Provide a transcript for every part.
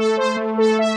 Música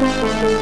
Música